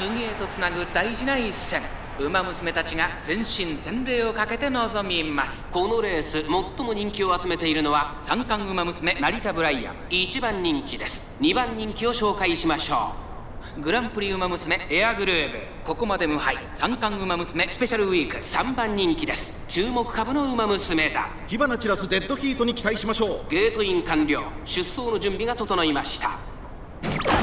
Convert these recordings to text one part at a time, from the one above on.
次へとつなぐ大事な一戦。馬娘たちが全身全霊をかけて臨みます。このレース最も人気を集めているのは三冠馬娘成田ブライアン。1番人気です。2番人気を紹介しましょう。グランプリ馬娘エアグルーブここまで無敗。三冠馬娘スペシャルウィーク。3番人気です。注目株の馬娘だ。火花散らすデッドヒートに期待しましょう。ゲートイン完了。出走の準備が整いました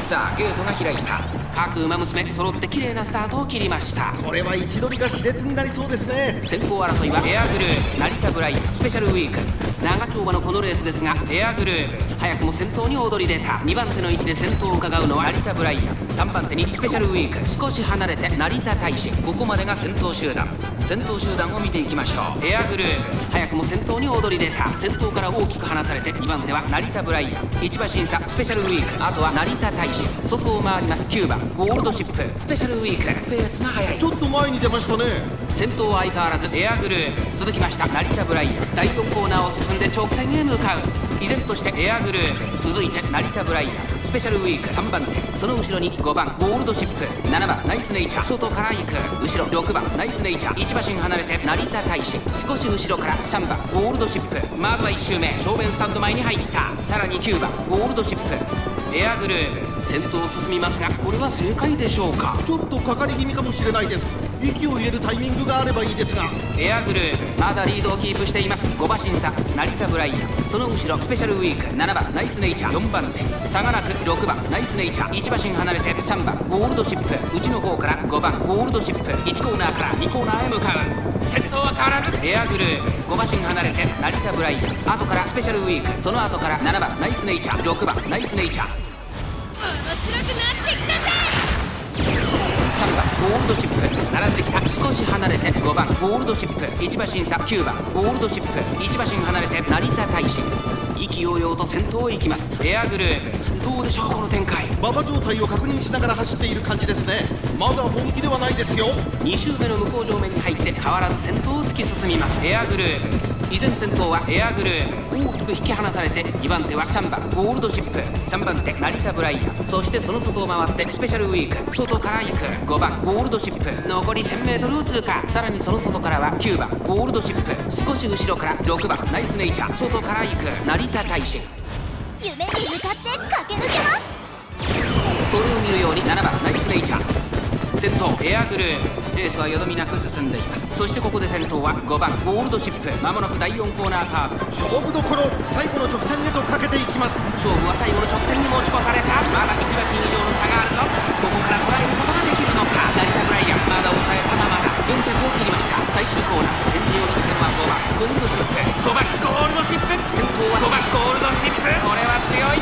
さあゲートが開いた。各馬娘揃って綺麗なスタートを切りました。これは一度りが熾烈になりそうですね。先行争いはエアグルー成田ブライスペシャルウィーク。長丁場のこのレースですがエアグルー早くも先頭に躍り出た2番手の位置で先頭を伺うのは成田ブライアン。3番手にスペシャルウィーク。少し離れて成田大使。ここまでが先頭集団。先頭集団を見ていきましょう。エアグルー早くも先頭に躍り出た先頭から大きく離されて2番手は成田ブライアン。1馬審査スペシャルウィーク。あとは成田大使。外を回ります。9番。ゴールドシップ。スペシャルウィーク。ペースが速い。ちょっと前に出ましたね。先頭は相変わらずエアグルー続きました。成田ブライアン。第4コーナーを進んで直線へ向かう依然としてエアグルー。続いて成田ブライアン。スペシャルウィーク。3番手。その後ろに5番。ゴールドシップ。7番。ナイスネイチャー。外から行く後ろ6番。ナイスネイチャー。1馬身離れて。成田大使。少し後ろから。3番。ゴールドシップ。まずは1周目。正面スタンド前に入った。さらに9番。ゴールドシップ。エアグルー。プ先頭を進みますがこれは正解でしょうか？ちょっとかかり気味かもしれないです。息を入れるタイミングがあればいいですが。エアグルーまだリードをキープしています。5馬審査成田ブライアン。その後ろスペシャルウィーク。7番ナイスネイチャー。4番手差がなく6番。ナイスネイチャー。1馬身離れて3番ゴールドシップ。内の方から5番ゴールドシップ。1コーナーから2コーナーへ向かう。先頭は変わらず。エアグルー5馬身離れて成田ブライアン。後からスペシャルウィーク。その後から7番ナイスネイチャー。6番ナイスネイチャー。面白くなってきたぜ3番ゴールドシップ。並んできた。少し離れて5番ゴールドシップ。1馬審査9番ゴールドシップ。1馬身離れて成田大使。意気揚々と先頭へ行きます。エアグループ。どうでしょうこの展開。馬場状態を確認しながら走っている感じですね。まだ本気ではないですよ。2周目の向こう上面に入って変わらず先頭を突き進みますエアグルー。プ依然先頭はエアグルー。大きく引き離されて2番手は3番ゴールドシップ。3番手成田ブライア。ンそしてその外を回ってスペシャルウィーク。外から行く。5番ゴールドシップ。残り 1000m を通過。さらにその外からは9番ゴールドシップ。少し後ろから6番ナイスネイチャー。外から行く。成田大使夢に向かって駆け抜けます。それを見るように7番ナイスネイチャー。先頭エアグル。ーレースはよどみなく進んでいます。そしてここで先頭は5番ゴールドシップ。まもなく第4コーナーカーブ勝負どころ最後の直線へとかけていきます。勝負は最後の直線に持ち越された。まだ1馬身以上の差があるぞ。ここから捉えることができるのか。成田ブライアンまだ抑えたままだ。4着を切りました。最終コーナー。先陣を切ったのは5番ゴールドシップ。5番ゴールドシップ。先頭は5番ゴールドシップ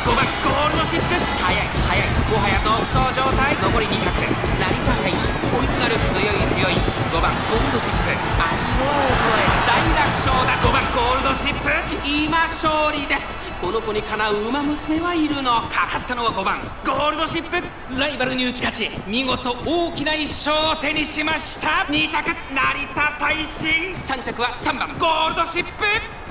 これは強い5番ゴールドシップ速い速いもはや独走状態残り200成田選手追いすがる強い強い5番ゴールドシップ足のを超え大楽勝だ5番ゴールドシップ今勝利ですこの子にかなう馬娘はいるのかかったのは5番ゴールドシップライバルに打ち勝ち見事大きな一勝を手にしました2着成田大臣3着は3番ゴールドシップ。